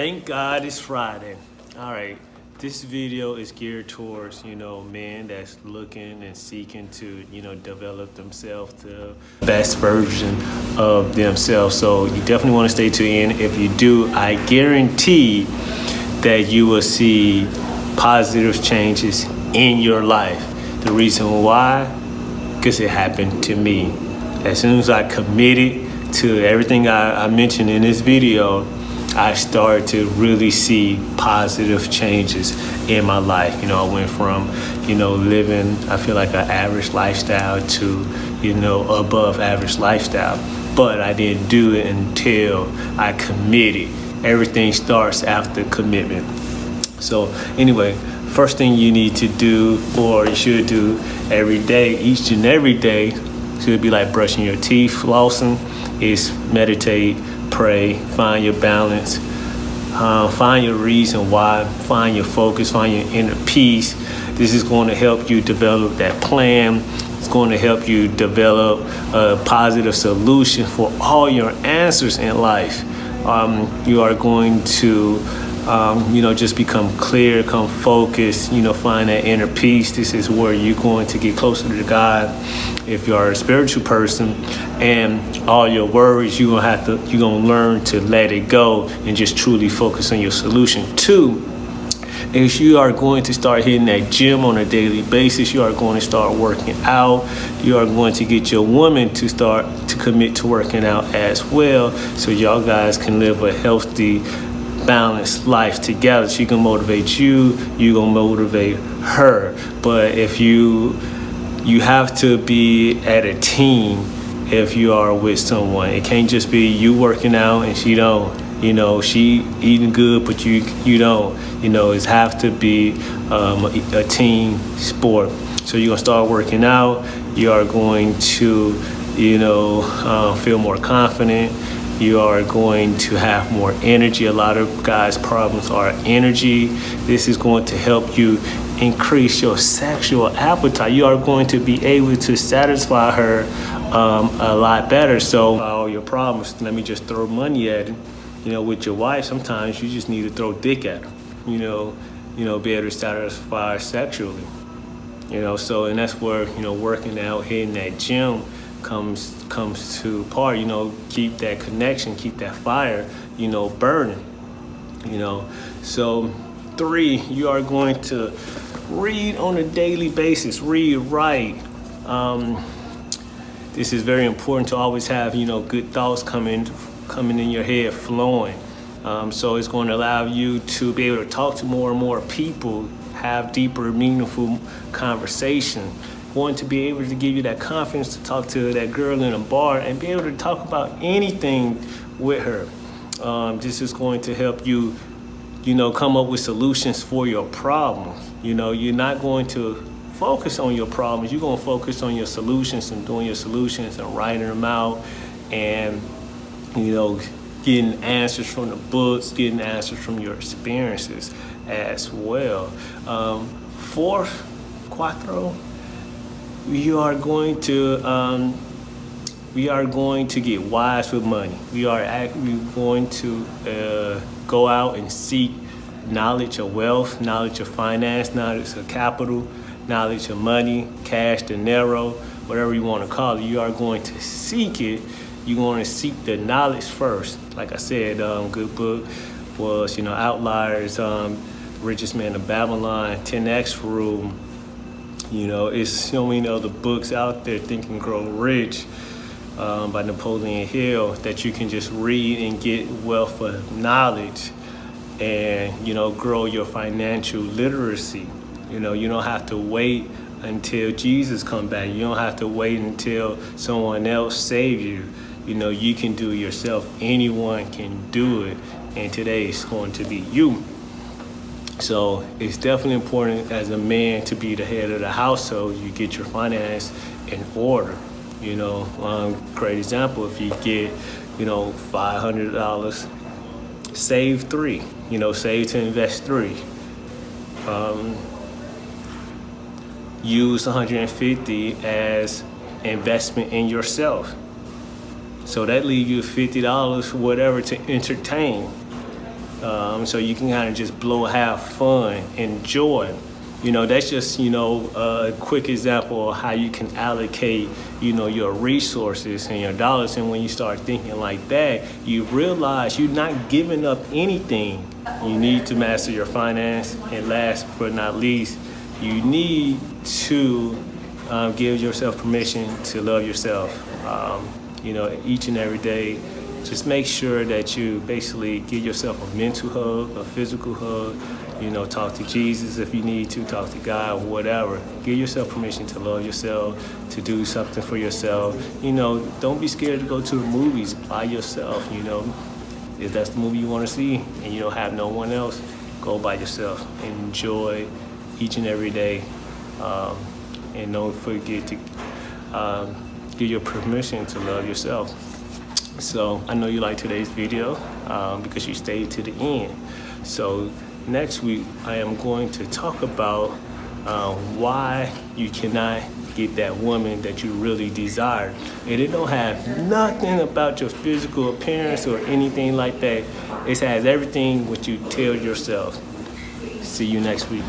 Thank God it's Friday. All right, this video is geared towards, you know, men that's looking and seeking to, you know, develop themselves to best version of themselves. So you definitely want to stay tuned in. If you do, I guarantee that you will see positive changes in your life. The reason why, because it happened to me. As soon as I committed to everything I, I mentioned in this video, I started to really see positive changes in my life. You know, I went from, you know, living, I feel like an average lifestyle to, you know, above average lifestyle. But I didn't do it until I committed. Everything starts after commitment. So anyway, first thing you need to do or you should do every day, each and every day, should be like brushing your teeth, flossing, is meditate, pray, find your balance, uh, find your reason why, find your focus, find your inner peace. This is going to help you develop that plan. It's going to help you develop a positive solution for all your answers in life. Um, you are going to um, you know, just become clear, come focused, you know, find that inner peace. This is where you're going to get closer to God. If you are a spiritual person and all your worries, you're gonna have to, you're gonna learn to let it go and just truly focus on your solution. Two, is you are going to start hitting that gym on a daily basis. You are going to start working out. You are going to get your woman to start to commit to working out as well. So y'all guys can live a healthy, balanced life together. She can motivate you, you gonna motivate her. But if you you have to be at a team if you are with someone. It can't just be you working out and she don't. You know, she eating good, but you you don't. You know, it have to be um, a, team sport. So you're gonna start working out. You are going to, you know, uh, feel more confident you are going to have more energy. A lot of guys' problems are energy. This is going to help you increase your sexual appetite. You are going to be able to satisfy her um, a lot better. So all your problems, let me just throw money at it. You know, with your wife, sometimes you just need to throw dick at her. You know, you know, be able to satisfy her sexually. You know, so and that's where you know working out, hitting that gym comes comes to part you know keep that connection keep that fire you know burning you know. So three you are going to read on a daily basis read write. Um, this is very important to always have you know good thoughts coming coming in your head flowing. Um, so it's going to allow you to be able to talk to more and more people have deeper meaningful conversation want to be able to give you that confidence to talk to that girl in a bar and be able to talk about anything with her. Um, this is going to help you, you know, come up with solutions for your problems. You know, you're not going to focus on your problems. You're going to focus on your solutions and doing your solutions and writing them out and, you know, getting answers from the books, getting answers from your experiences as well. Um, fourth, cuatro, we are going to um, we are going to get wise with money. We are actually going to uh, go out and seek knowledge of wealth, knowledge of finance, knowledge of capital, knowledge of money, cash, dinero, whatever you want to call it. You are going to seek it. You're going to seek the knowledge first. Like I said, um, good book was, you know, Outliers, um, Richest Man of Babylon, 10X Rule, you know, it's so many other books out there, Think and Grow Rich um, by Napoleon Hill, that you can just read and get wealth of knowledge and, you know, grow your financial literacy. You know, you don't have to wait until Jesus come back. You don't have to wait until someone else save you. You know, you can do it yourself. Anyone can do it. And today is going to be you. So it's definitely important as a man to be the head of the household. You get your finance in order. You know, um, great example, if you get, you know, $500, save three, you know, save to invest three. Um, use 150 as investment in yourself. So that leaves you $50, whatever, to entertain Um, so you can kind of just blow, have fun, enjoy. You know, that's just, you know, a quick example of how you can allocate, you know, your resources and your dollars. And when you start thinking like that, you realize you're not giving up anything. You need to master your finance. And last but not least, you need to um, give yourself permission to love yourself. Um, you know, each and every day, just make sure that you basically give yourself a mental hug, a physical hug, you know, talk to Jesus if you need to, talk to God, or whatever. Give yourself permission to love yourself, to do something for yourself. You know, don't be scared to go to the movies by yourself, you know. If that's the movie you want to see and you don't have no one else, go by yourself. Enjoy each and every day. Um, and don't forget to um, give your permission to love yourself. So I know you like today's video um, because you stayed to the end. So next week I am going to talk about uh, why you cannot get that woman that you really desire. And it don't have nothing about your physical appearance or anything like that. It has everything what you tell yourself. See you next week.